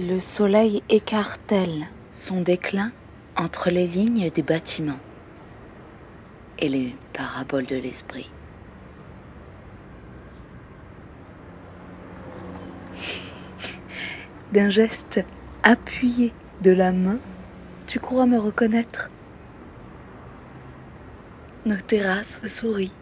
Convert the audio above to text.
Le soleil écartèle son déclin entre les lignes des bâtiments et les paraboles de l'esprit? D'un geste appuyé de la main, tu crois me reconnaître? Nos terrasses sourient